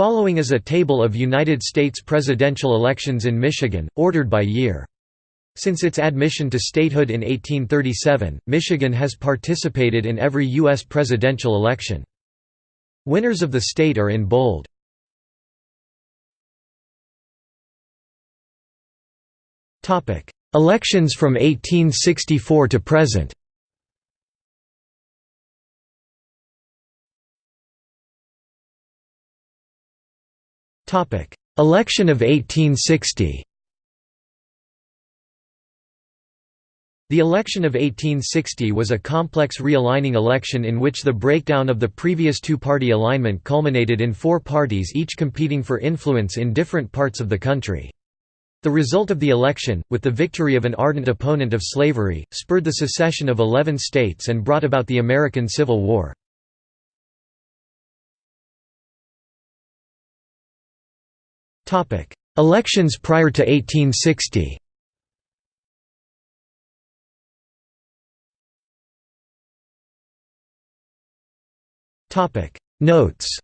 Following is a table of United States presidential elections in Michigan, ordered by year. Since its admission to statehood in 1837, Michigan has participated in every U.S. presidential election. Winners of the state are in bold. Elections from 1864 to present Election of 1860 The election of 1860 was a complex realigning election in which the breakdown of the previous two-party alignment culminated in four parties each competing for influence in different parts of the country. The result of the election, with the victory of an ardent opponent of slavery, spurred the secession of eleven states and brought about the American Civil War. Elections prior to 1860 Notes